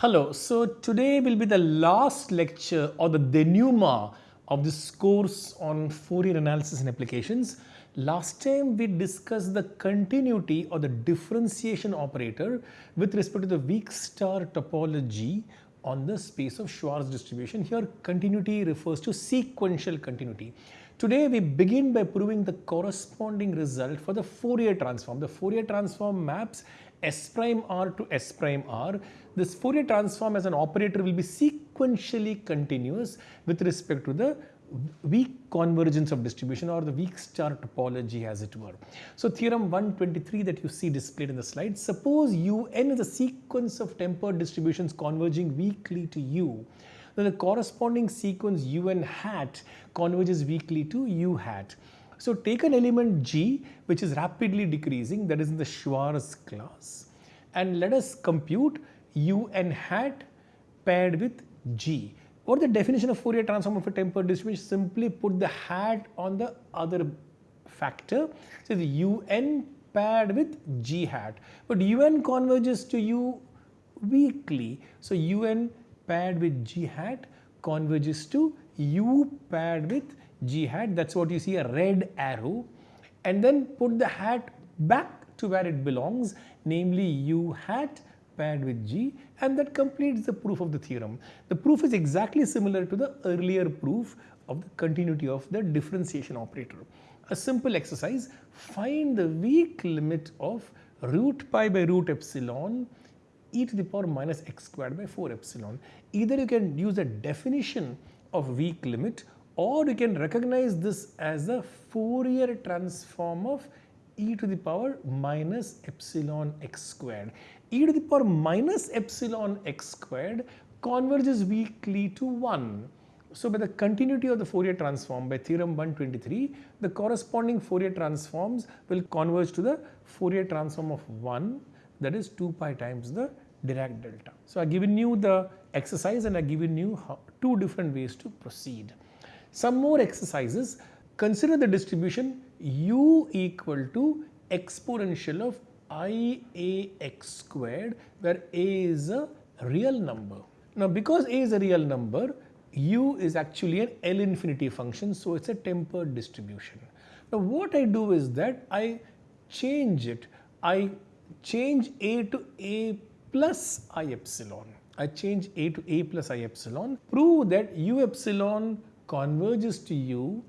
Hello, so today will be the last lecture or the denouement of this course on Fourier analysis and applications. Last time we discussed the continuity or the differentiation operator with respect to the weak star topology on the space of Schwartz distribution. Here continuity refers to sequential continuity. Today we begin by proving the corresponding result for the Fourier transform. The Fourier transform maps S prime R to S prime R. This Fourier transform as an operator will be sequentially continuous with respect to the weak convergence of distribution or the weak star topology as it were. So theorem 123 that you see displayed in the slide, suppose un is a sequence of tempered distributions converging weakly to u then the corresponding sequence un hat converges weakly to u hat. So take an element G which is rapidly decreasing that is in the Schwartz class and let us compute un hat paired with G. What the definition of Fourier transform of a tempered distribution? Simply put the hat on the other factor. So the un paired with G hat. But un converges to u weakly. So un paired with G hat converges to u paired with G hat that is what you see a red arrow and then put the hat back to where it belongs namely u hat paired with G and that completes the proof of the theorem. The proof is exactly similar to the earlier proof of the continuity of the differentiation operator. A simple exercise, find the weak limit of root pi by root epsilon e to the power minus x squared by 4 epsilon. Either you can use a definition of weak limit or you can recognize this as the Fourier transform of e to the power minus epsilon x squared. e to the power minus epsilon x squared converges weakly to 1. So by the continuity of the Fourier transform by theorem 123, the corresponding Fourier transforms will converge to the Fourier transform of 1 that is 2 pi times the Dirac delta. So I have given you the exercise and I have given you two different ways to proceed. Some more exercises. Consider the distribution u equal to exponential of i a x squared where a is a real number. Now because a is a real number, u is actually an L infinity function so it is a tempered distribution. Now what I do is that I change it, I change a to a plus i epsilon. I change a to a plus i epsilon, prove that u epsilon converges to u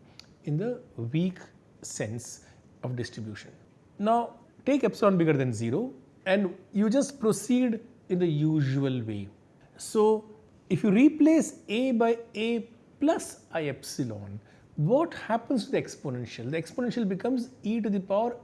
in the weak sense of distribution. Now take epsilon bigger than 0 and you just proceed in the usual way. So if you replace a by a plus i epsilon, what happens to the exponential? The exponential becomes e to the power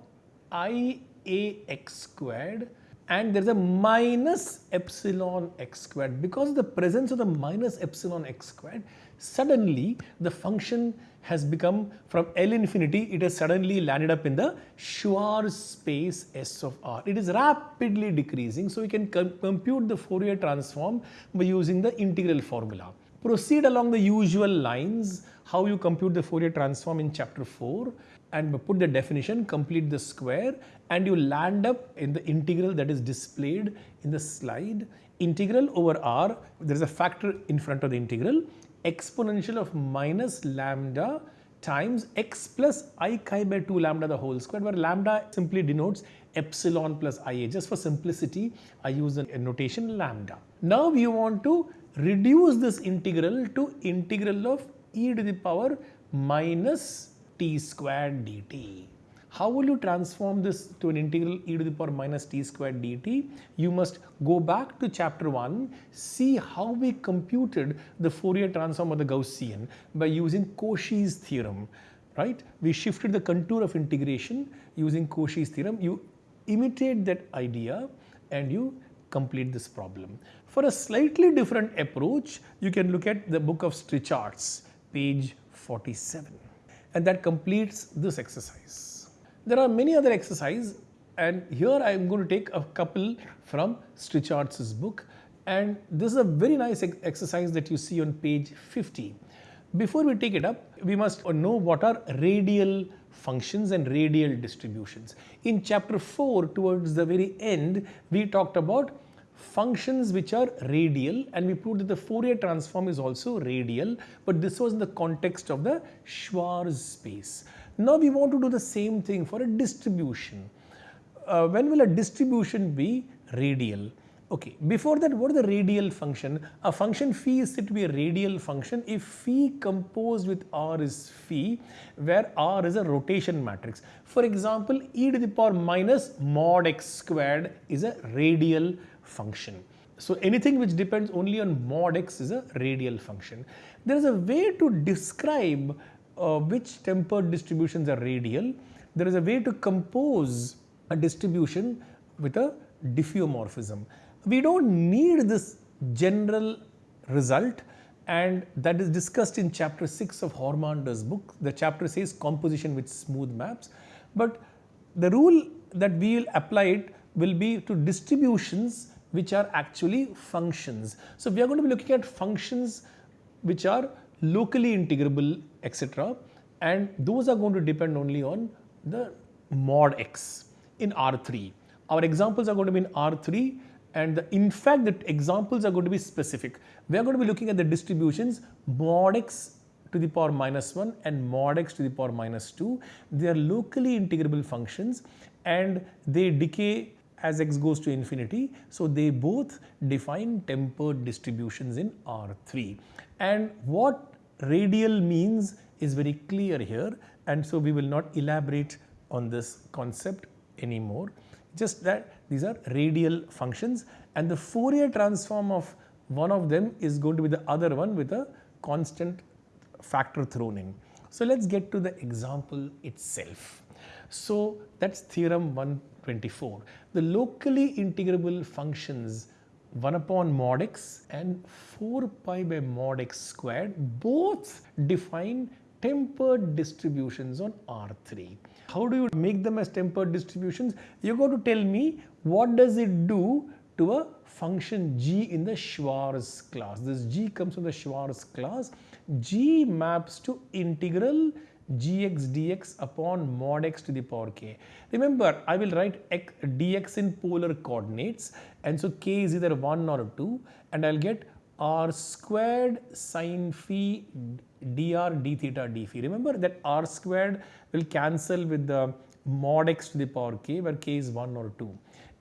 i a x squared and there is a minus epsilon x squared. Because of the presence of the minus epsilon x squared, suddenly the function has become from L infinity, it has suddenly landed up in the Schwartz space S of R. It is rapidly decreasing, so we can com compute the Fourier transform by using the integral formula. Proceed along the usual lines, how you compute the Fourier transform in chapter 4 and put the definition, complete the square and you land up in the integral that is displayed in the slide. Integral over R, there is a factor in front of the integral, exponential of minus lambda times x plus i chi by 2 lambda the whole square where lambda simply denotes epsilon plus ia. Just for simplicity, I use a notation lambda. Now we want to reduce this integral to integral of e to the power minus t squared dt. How will you transform this to an integral e to the power minus t squared dt? You must go back to chapter 1, see how we computed the Fourier transform of the Gaussian by using Cauchy's theorem, right? We shifted the contour of integration using Cauchy's theorem. You imitate that idea and you complete this problem. For a slightly different approach, you can look at the book of Strichartz, page 47 and that completes this exercise. There are many other exercises and here I am going to take a couple from Strichartz book and this is a very nice ex exercise that you see on page 50. Before we take it up, we must know what are radial functions and radial distributions. In chapter 4 towards the very end, we talked about functions which are radial and we proved that the Fourier transform is also radial but this was in the context of the Schwartz space. Now we want to do the same thing for a distribution. Uh, when will a distribution be radial? Okay, before that what is the radial function? A function phi is said to be a radial function if phi composed with r is phi where r is a rotation matrix. For example, e to the power minus mod x squared is a radial function. So anything which depends only on mod x is a radial function. There is a way to describe uh, which tempered distributions are radial. There is a way to compose a distribution with a diffeomorphism. We don't need this general result and that is discussed in chapter 6 of Hormander's book. The chapter says composition with smooth maps. But the rule that we will apply it will be to distributions which are actually functions. So we are going to be looking at functions which are locally integrable etc and those are going to depend only on the mod x in R3. Our examples are going to be in R3 and the, in fact the examples are going to be specific. We are going to be looking at the distributions mod x to the power minus 1 and mod x to the power minus 2. They are locally integrable functions and they decay as x goes to infinity. So they both define tempered distributions in R3. And what radial means is very clear here and so we will not elaborate on this concept anymore. Just that these are radial functions and the Fourier transform of one of them is going to be the other one with a constant factor thrown in. So let's get to the example itself. So that's theorem 124. The locally integrable functions 1 upon mod x and 4 pi by mod x squared both define tempered distributions on R3. How do you make them as tempered distributions? You're going to tell me what does it do to a function g in the Schwartz class. This g comes from the Schwartz class. g maps to integral gx dx upon mod x to the power k. Remember, I will write x, dx in polar coordinates and so k is either 1 or 2 and I'll get r squared sine phi dr d theta d phi. Remember that r squared will cancel with the mod x to the power k where k is 1 or 2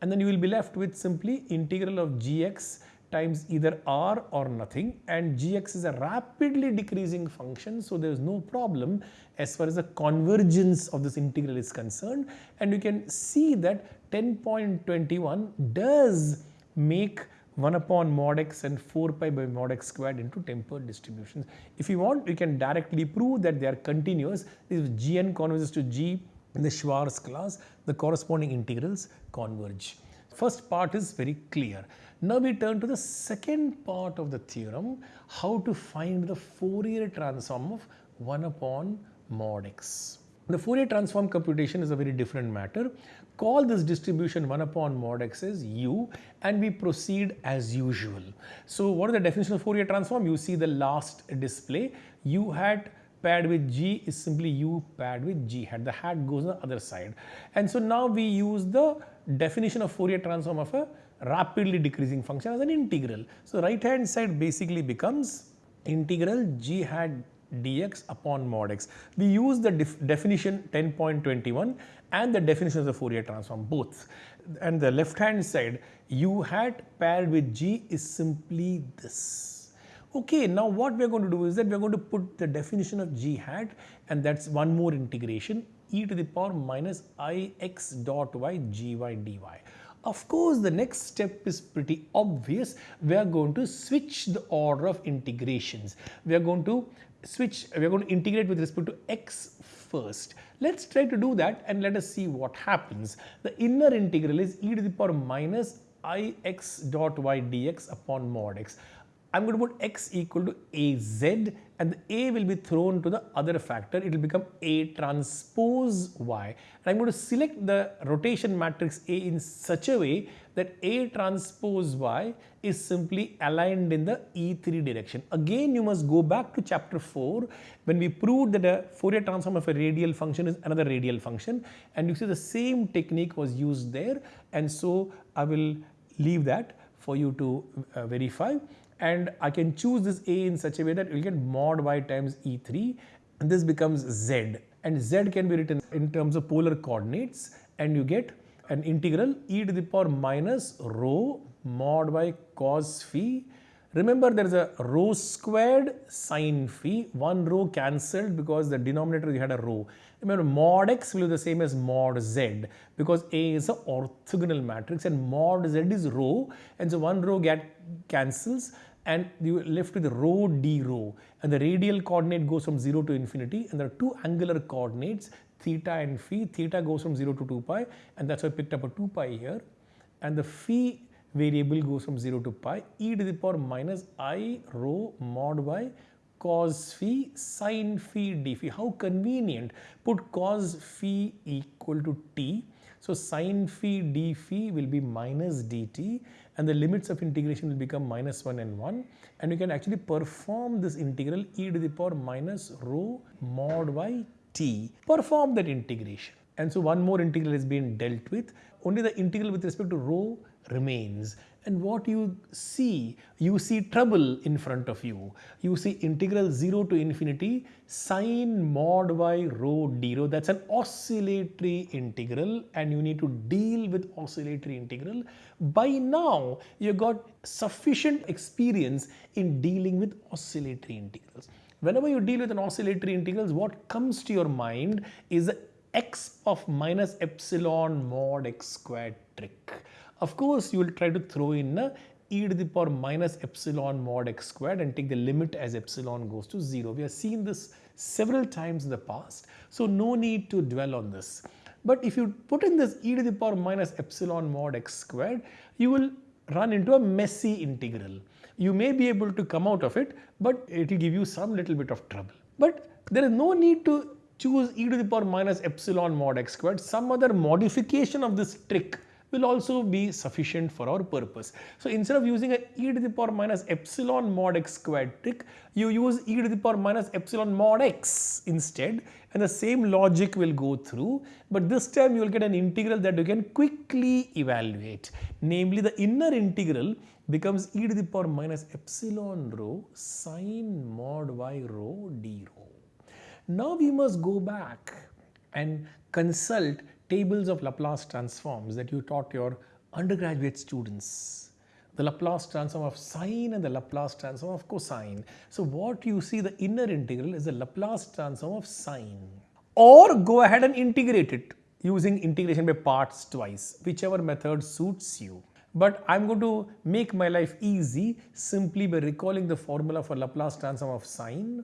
and then you will be left with simply integral of gx times either r or nothing and gx is a rapidly decreasing function so there is no problem as far as the convergence of this integral is concerned and you can see that 10.21 does make 1 upon mod x and 4 pi by mod x squared into tempered distributions. If you want, you can directly prove that they are continuous. If gn converges to g in the Schwartz class, the corresponding integrals converge. First part is very clear. Now we turn to the second part of the theorem, how to find the Fourier transform of 1 upon mod x. The Fourier transform computation is a very different matter. Call this distribution 1 upon mod x as u and we proceed as usual. So what is the definition of Fourier transform? You see the last display. u hat paired with g is simply u paired with g hat. The hat goes on the other side. And so now we use the definition of Fourier transform of a rapidly decreasing function as an integral. So right hand side basically becomes integral g hat dx upon mod x. We use the def definition 10.21 and the definition of the Fourier transform both. And the left hand side u hat paired with g is simply this. Okay, now what we are going to do is that we are going to put the definition of g hat and that's one more integration e to the power minus i x dot y g y dy. Of course, the next step is pretty obvious. We are going to switch the order of integrations. We are going to switch, we are going to integrate with respect to x first. Let's try to do that and let us see what happens. The inner integral is e to the power minus ix dot y dx upon mod x. I'm going to put x equal to az and the a will be thrown to the other factor. It will become a transpose y. And I'm going to select the rotation matrix A in such a way that a transpose y is simply aligned in the E3 direction. Again, you must go back to chapter 4 when we proved that a Fourier transform of a radial function is another radial function and you see the same technique was used there and so I will leave that for you to uh, verify and I can choose this a in such a way that you will get mod y times e3 and this becomes z. And z can be written in terms of polar coordinates and you get an integral e to the power minus rho mod y cos phi. Remember there is a rho squared sine phi, one rho cancelled because the denominator you had a rho. Remember mod x will be the same as mod z because A is an orthogonal matrix and mod z is rho. And so one rho get cancels and you are left with rho d rho and the radial coordinate goes from 0 to infinity and there are two angular coordinates theta and phi. Theta goes from 0 to 2 pi and that's why I picked up a 2 pi here and the phi variable goes from 0 to pi e to the power minus i rho mod y cos phi sin phi d phi. How convenient. Put cos phi equal to t. So sin phi d phi will be minus dt and the limits of integration will become minus 1 and 1 and you can actually perform this integral e to the power minus rho mod y t. Perform that integration. And so one more integral has been dealt with. Only the integral with respect to rho remains and what you see, you see trouble in front of you. You see integral 0 to infinity sine mod y rho d rho. That's an oscillatory integral and you need to deal with oscillatory integral. By now, you got sufficient experience in dealing with oscillatory integrals. Whenever you deal with an oscillatory integrals, what comes to your mind is x of minus epsilon mod x squared trick. Of course, you will try to throw in a e to the power minus epsilon mod x squared and take the limit as epsilon goes to 0. We have seen this several times in the past, so no need to dwell on this. But if you put in this e to the power minus epsilon mod x squared, you will run into a messy integral. You may be able to come out of it, but it will give you some little bit of trouble. But there is no need to choose e to the power minus epsilon mod x squared. Some other modification of this trick will also be sufficient for our purpose. So instead of using a e to the power minus epsilon mod x squared trick, you use e to the power minus epsilon mod x instead and the same logic will go through but this time you will get an integral that you can quickly evaluate. Namely the inner integral becomes e to the power minus epsilon rho sine mod y rho d rho. Now we must go back and consult tables of Laplace transforms that you taught your undergraduate students. The Laplace transform of sine and the Laplace transform of cosine. So what you see the inner integral is the Laplace transform of sine. Or go ahead and integrate it using integration by parts twice, whichever method suits you. But I'm going to make my life easy simply by recalling the formula for Laplace transform of sine.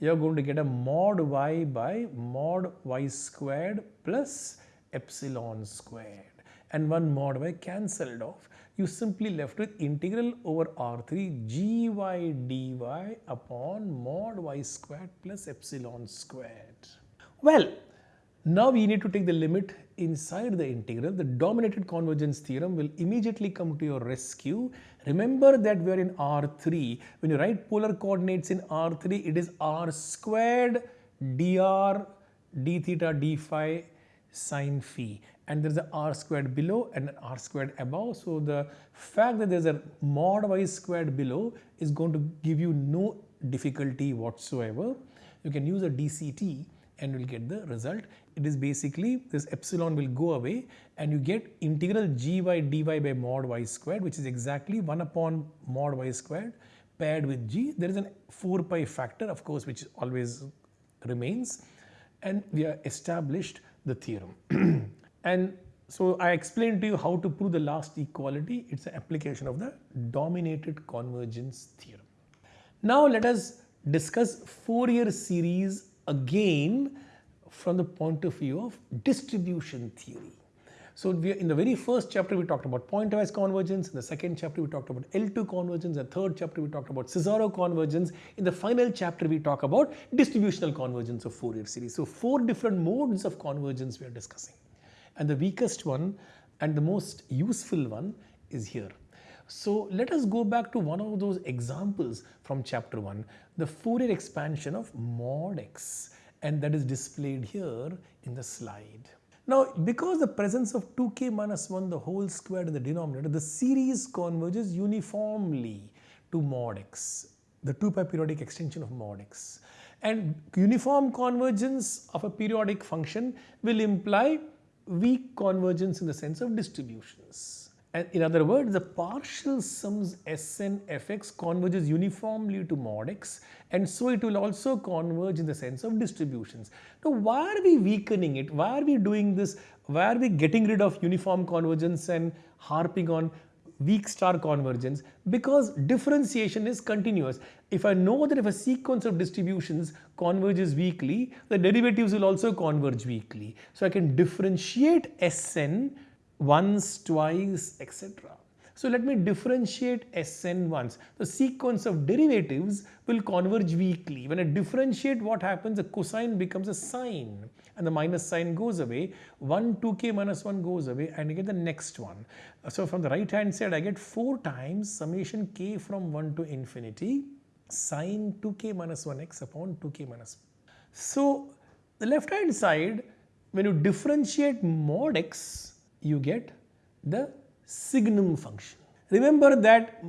You're going to get a mod y by mod y squared plus epsilon squared and one mod y cancelled off. You simply left with integral over R3 gy dy upon mod y squared plus epsilon squared. Well, now we need to take the limit inside the integral. The dominated convergence theorem will immediately come to your rescue. Remember that we are in R3. When you write polar coordinates in R3, it is R squared dr d theta d phi sine phi and there is a r squared below and an r squared above. So the fact that there is a mod y squared below is going to give you no difficulty whatsoever. You can use a DCT and you will get the result. It is basically this epsilon will go away and you get integral gy dy by mod y squared which is exactly 1 upon mod y squared paired with g. There is a 4 pi factor of course which always remains and we are established the theorem. and so I explained to you how to prove the last equality. It's an application of the dominated convergence theorem. Now let us discuss Fourier series again from the point of view of distribution theory. So we, in the very first chapter we talked about pointwise convergence, in the second chapter we talked about L2 convergence, in the third chapter we talked about Cesaro convergence, in the final chapter we talk about distributional convergence of Fourier series. So four different modes of convergence we are discussing. And the weakest one and the most useful one is here. So let us go back to one of those examples from chapter 1, the Fourier expansion of mod x and that is displayed here in the slide. Now, because the presence of 2k minus 1 the whole squared in the denominator, the series converges uniformly to mod x, the 2 pi periodic extension of mod x. And uniform convergence of a periodic function will imply weak convergence in the sense of distributions. In other words, the partial sums Sn fx converges uniformly to mod x and so it will also converge in the sense of distributions. Now why are we weakening it? Why are we doing this? Why are we getting rid of uniform convergence and harping on weak star convergence? Because differentiation is continuous. If I know that if a sequence of distributions converges weakly, the derivatives will also converge weakly. So I can differentiate Sn once, twice, etc. So let me differentiate Sn once. The sequence of derivatives will converge weakly. When I differentiate what happens, the cosine becomes a sine and the minus sign goes away. 1 2k minus 1 goes away and you get the next one. So from the right hand side I get 4 times summation k from 1 to infinity sine 2k minus 1x upon 2k minus 1. So the left hand side when you differentiate mod x you get the signum function. Remember that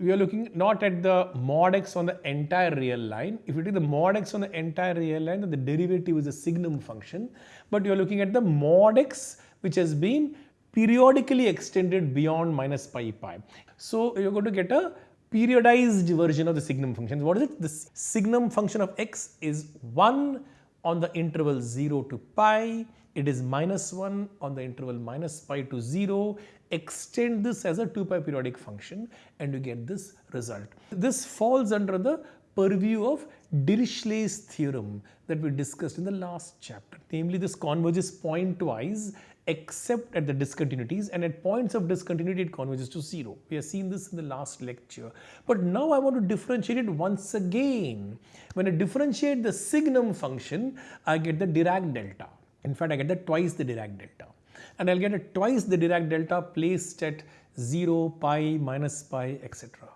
we are looking not at the mod x on the entire real line. If you take the mod x on the entire real line, then the derivative is a signum function. But you are looking at the mod x which has been periodically extended beyond minus pi pi. So you're going to get a periodized version of the signum function. What is it? The signum function of x is 1 on the interval 0 to pi it is minus 1 on the interval minus pi to 0. Extend this as a 2 pi periodic function and you get this result. This falls under the purview of Dirichlet's theorem that we discussed in the last chapter. Namely, this converges pointwise except at the discontinuities and at points of discontinuity it converges to 0. We have seen this in the last lecture. But now I want to differentiate it once again. When I differentiate the signum function, I get the Dirac delta. In fact, I get the twice the Dirac delta. And I'll get a twice the Dirac delta placed at 0, pi, minus pi, etc.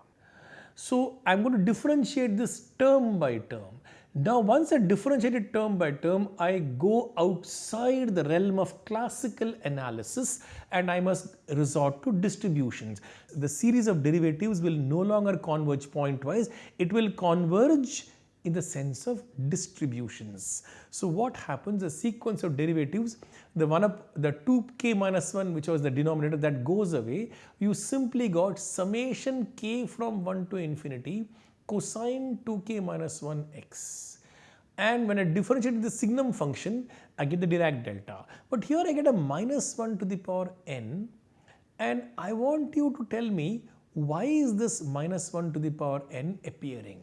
So I'm going to differentiate this term by term. Now once I differentiate term by term, I go outside the realm of classical analysis and I must resort to distributions. The series of derivatives will no longer converge pointwise, it will converge in the sense of distributions. So what happens, the sequence of derivatives, the one up, the 2k minus 1 which was the denominator that goes away, you simply got summation k from 1 to infinity cosine 2k minus 1 x. And when I differentiate the signum function, I get the Dirac delta. But here I get a minus 1 to the power n and I want you to tell me why is this minus 1 to the power n appearing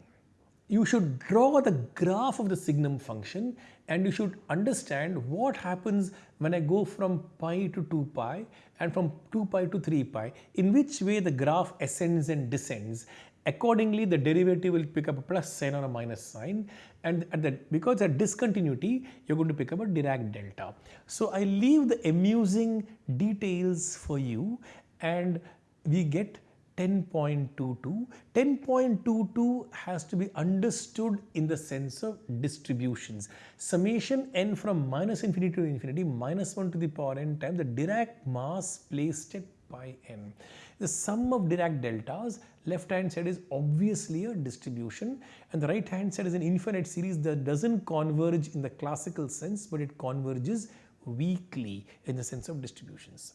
you should draw the graph of the signum function and you should understand what happens when I go from pi to 2 pi and from 2 pi to 3 pi, in which way the graph ascends and descends. Accordingly, the derivative will pick up a plus sign or a minus sign and at the, because at discontinuity, you're going to pick up a Dirac delta. So I leave the amusing details for you and we get 10.22. 10.22 has to be understood in the sense of distributions. Summation n from minus infinity to infinity minus 1 to the power n times the Dirac mass placed at pi n. The sum of Dirac deltas left hand side is obviously a distribution and the right hand side is an infinite series that doesn't converge in the classical sense but it converges weakly in the sense of distributions.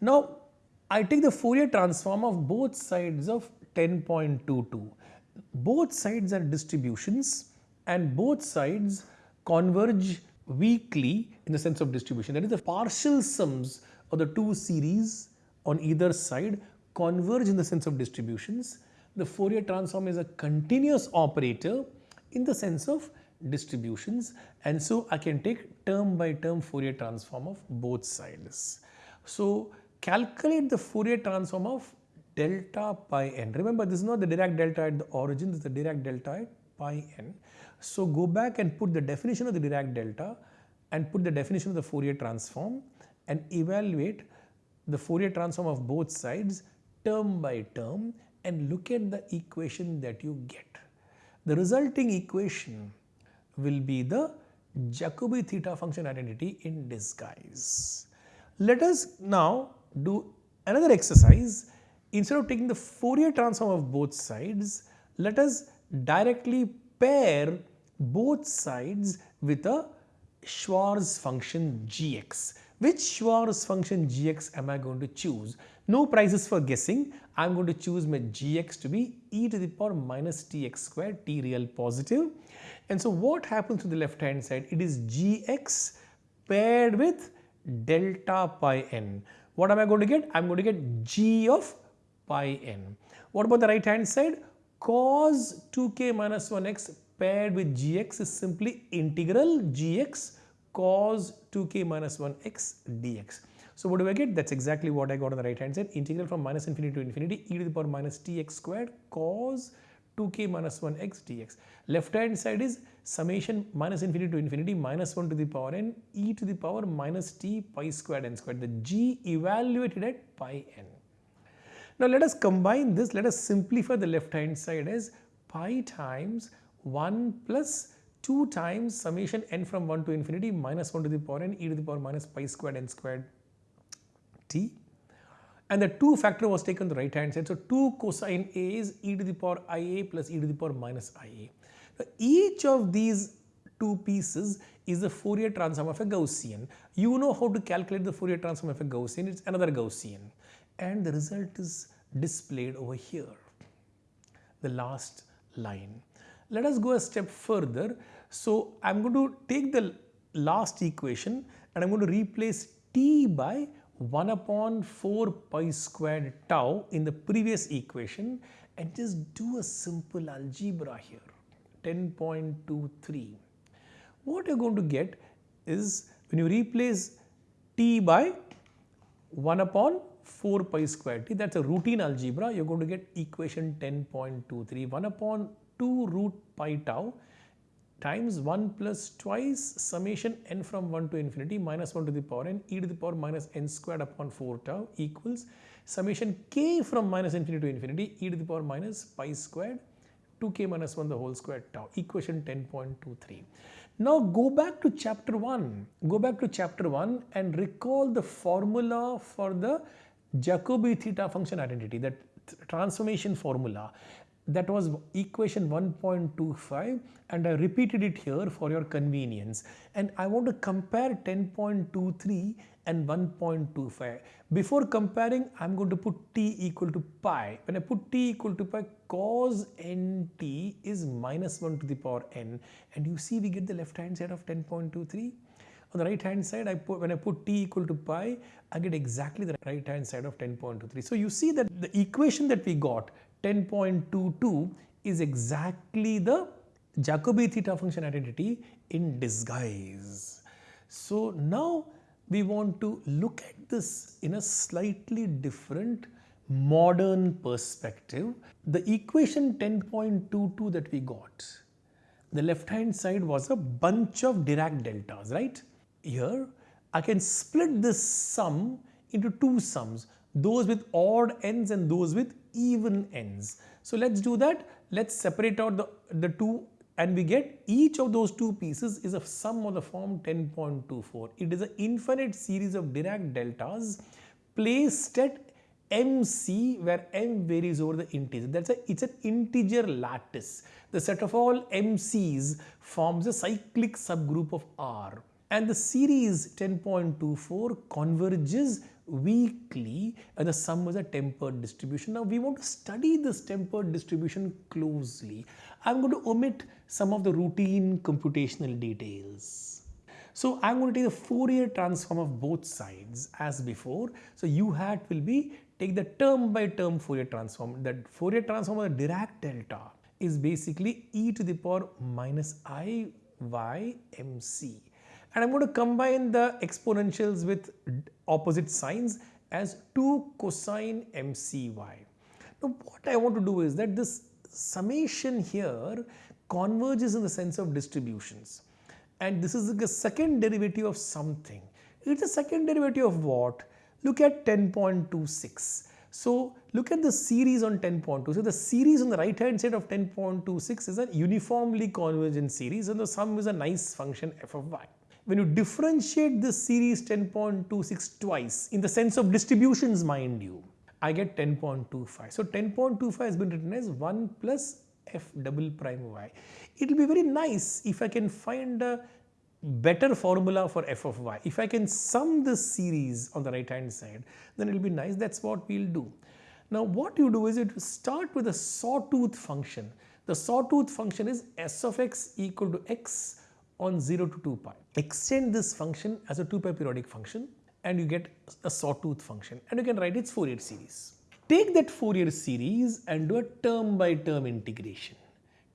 Now I take the Fourier transform of both sides of 10.22. Both sides are distributions and both sides converge weakly in the sense of distribution. That is the partial sums of the two series on either side converge in the sense of distributions. The Fourier transform is a continuous operator in the sense of distributions and so I can take term by term Fourier transform of both sides. So calculate the Fourier transform of delta pi n. Remember this is not the Dirac delta at the origin, this is the Dirac delta at pi n. So go back and put the definition of the Dirac delta and put the definition of the Fourier transform and evaluate the Fourier transform of both sides term by term and look at the equation that you get. The resulting equation will be the Jacobi theta function identity in disguise. Let us now do another exercise. Instead of taking the Fourier transform of both sides, let us directly pair both sides with a Schwartz function gx. Which Schwartz function gx am I going to choose? No prizes for guessing. I am going to choose my gx to be e to the power minus tx squared, t real positive. And so what happens to the left hand side? It is gx paired with delta pi n. What am I going to get? I am going to get g of pi n. What about the right hand side? Cos 2k minus 1x paired with gx is simply integral gx cos 2k minus 1x dx. So what do I get? That's exactly what I got on the right hand side. Integral from minus infinity to infinity e to the power minus tx squared cos 2k minus 1x dx. Left hand side is summation minus infinity to infinity minus 1 to the power n e to the power minus t pi squared n squared. The g evaluated at pi n. Now let us combine this. Let us simplify the left hand side as pi times 1 plus 2 times summation n from 1 to infinity minus 1 to the power n e to the power minus pi squared n squared t and the 2 factor was taken to the right hand side. So 2 cosine A is e to the power ia plus e to the power minus ia. Now each of these two pieces is the Fourier transform of a Gaussian. You know how to calculate the Fourier transform of a Gaussian, it's another Gaussian and the result is displayed over here, the last line. Let us go a step further. So I'm going to take the last equation and I'm going to replace t by 1 upon 4 pi squared tau in the previous equation and just do a simple algebra here. 10.23 what you're going to get is when you replace t by 1 upon 4 pi squared t that's a routine algebra. You're going to get equation 10.23 1 upon 2 root pi tau times 1 plus twice summation n from 1 to infinity minus 1 to the power n e to the power minus n squared upon 4 tau equals summation k from minus infinity to infinity e to the power minus pi squared 2k minus 1 the whole square tau. Equation 10.23. Now go back to chapter 1 go back to chapter 1 and recall the formula for the Jacobi theta function identity that transformation formula that was equation 1.25 and I repeated it here for your convenience and I want to compare 10.23 and 1.25. Before comparing I am going to put t equal to pi. When I put t equal to pi cos nt is minus 1 to the power n and you see we get the left hand side of 10.23. On the right hand side I put when I put t equal to pi I get exactly the right hand side of 10.23. So you see that the equation that we got 10.22 is exactly the Jacobi theta function identity in disguise. So now we want to look at this in a slightly different modern perspective. The equation 10.22 that we got, the left hand side was a bunch of Dirac deltas, right? Here I can split this sum into two sums, those with odd ends and those with even ends. So let's do that. Let's separate out the, the two and we get each of those two pieces is a sum of the form 10.24. It is an infinite series of Dirac deltas placed at MC where M varies over the integer. That's a, it's an integer lattice. The set of all MCs forms a cyclic subgroup of R and the series 10.24 converges weakly and the sum was a tempered distribution. Now we want to study this tempered distribution closely. I'm going to omit some of the routine computational details. So I'm going to take the Fourier transform of both sides as before. So u hat will be take the term by term Fourier transform. That Fourier transform of the Dirac delta is basically e to the power minus i y mc and I'm going to combine the exponentials with opposite signs as 2 cosine mcy. Now what I want to do is that this summation here converges in the sense of distributions and this is the second derivative of something. It's a second derivative of what? Look at 10.26. So look at the series on 10.2. So the series on the right hand side of 10.26 is a uniformly convergent series and the sum is a nice function f of y. When you differentiate this series 10.26 twice in the sense of distributions mind you, I get 10.25. So 10.25 has been written as 1 plus f double prime y. It will be very nice if I can find a better formula for f of y. If I can sum this series on the right hand side, then it will be nice. That's what we'll do. Now what you do is you start with a sawtooth function. The sawtooth function is s of x equal to x on 0 to 2 pi. Extend this function as a 2 pi periodic function and you get a sawtooth function and you can write its Fourier series. Take that Fourier series and do a term by term integration.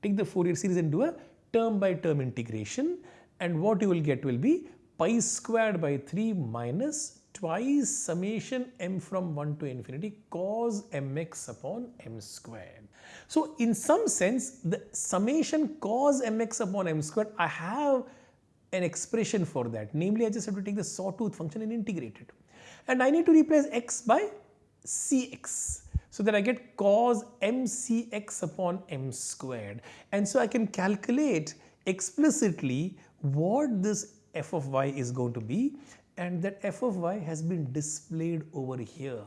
Take the Fourier series and do a term by term integration and what you will get will be pi squared by 3 minus twice summation m from 1 to infinity cos mx upon m squared. So in some sense the summation cos mx upon m squared I have an expression for that. Namely I just have to take the sawtooth function and integrate it. And I need to replace x by cx. So that I get cos mcx upon m squared. And so I can calculate explicitly what this f of y is going to be and that f of y has been displayed over here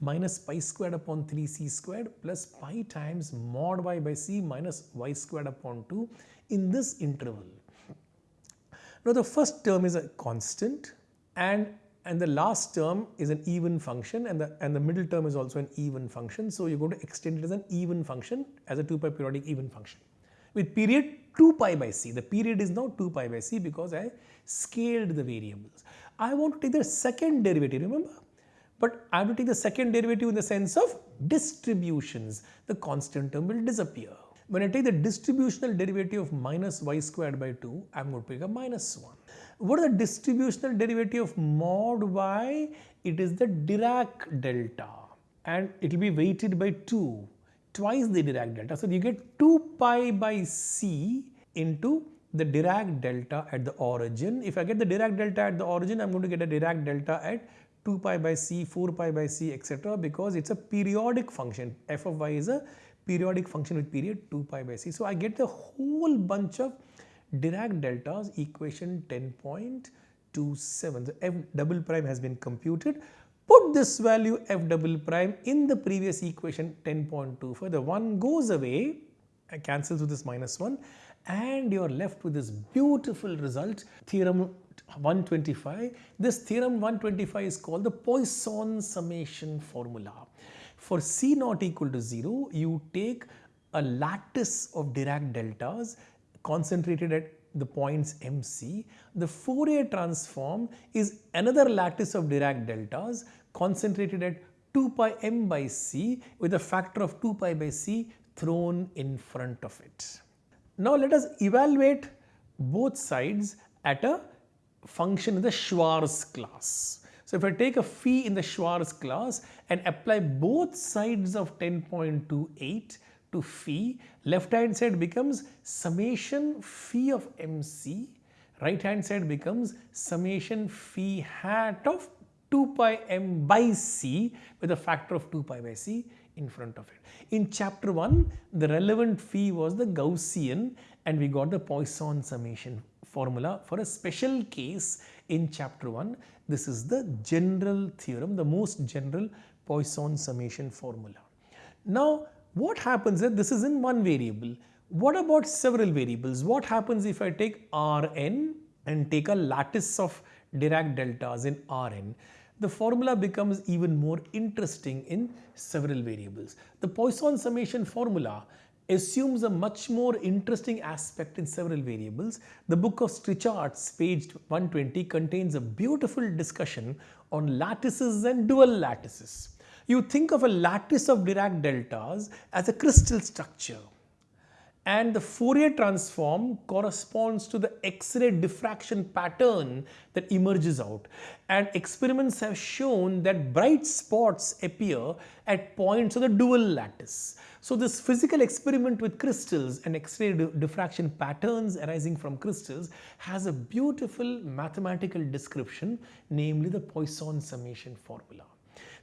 minus pi squared upon 3c squared plus pi times mod y by c minus y squared upon 2 in this interval. Now the first term is a constant and and the last term is an even function and the and the middle term is also an even function so you're going to extend it as an even function as a 2 pi periodic even function with period 2 pi by c. The period is now 2 pi by c because I scaled the variables. I want to take the second derivative, remember? But I have to take the second derivative in the sense of distributions. The constant term will disappear. When I take the distributional derivative of minus y squared by 2, I am going to take a minus 1. What is the distributional derivative of mod y? It is the Dirac delta and it will be weighted by 2 twice the Dirac delta. So you get 2 pi by c into the Dirac delta at the origin. If I get the Dirac delta at the origin, I'm going to get a Dirac delta at 2 pi by c, 4 pi by c, etc. because it's a periodic function. f of y is a periodic function with period 2 pi by c. So I get the whole bunch of Dirac deltas equation 10.27. The f double prime has been computed put this value f double prime in the previous equation 10.25 the 1 goes away cancels with this minus 1 and you are left with this beautiful result theorem 125 this theorem 125 is called the Poisson summation formula for c not equal to 0 you take a lattice of Dirac deltas concentrated at the points MC. The Fourier transform is another lattice of Dirac deltas concentrated at 2 pi m by c with a factor of 2 pi by c thrown in front of it. Now let us evaluate both sides at a function in the Schwartz class. So if I take a phi in the Schwartz class and apply both sides of 10.28 to phi, left hand side becomes summation phi of mc, right hand side becomes summation phi hat of 2 pi m by c with a factor of 2 pi by c in front of it. In chapter 1, the relevant phi was the Gaussian and we got the Poisson summation formula for a special case in chapter 1. This is the general theorem, the most general Poisson summation formula. Now, what happens if this is in one variable? What about several variables? What happens if I take Rn and take a lattice of Dirac deltas in Rn? The formula becomes even more interesting in several variables. The Poisson summation formula assumes a much more interesting aspect in several variables. The book of Strichartz page 120 contains a beautiful discussion on lattices and dual lattices. You think of a lattice of Dirac deltas as a crystal structure and the Fourier transform corresponds to the X-ray diffraction pattern that emerges out and experiments have shown that bright spots appear at points of the dual lattice. So this physical experiment with crystals and X-ray diffraction patterns arising from crystals has a beautiful mathematical description namely the Poisson summation formula.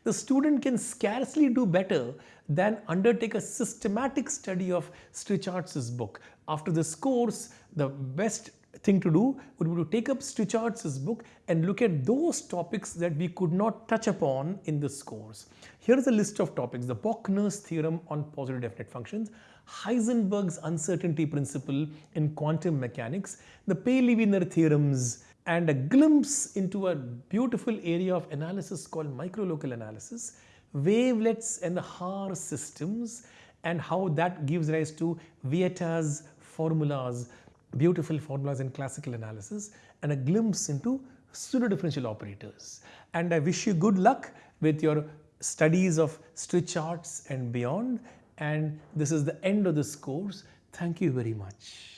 The student can scarcely do better than undertake a systematic study of Strichartz book. After this course, the best thing to do would be to take up Strichartz book and look at those topics that we could not touch upon in this course. Here is a list of topics, the Bochner's theorem on positive definite functions, Heisenberg's uncertainty principle in quantum mechanics, the Paley-Wiener theorems, and a glimpse into a beautiful area of analysis called microlocal analysis, wavelets and the Haar systems, and how that gives rise to Vieta's formulas beautiful formulas in classical analysis and a glimpse into pseudo-differential operators. And I wish you good luck with your studies of Strichartz and beyond. And this is the end of this course. Thank you very much.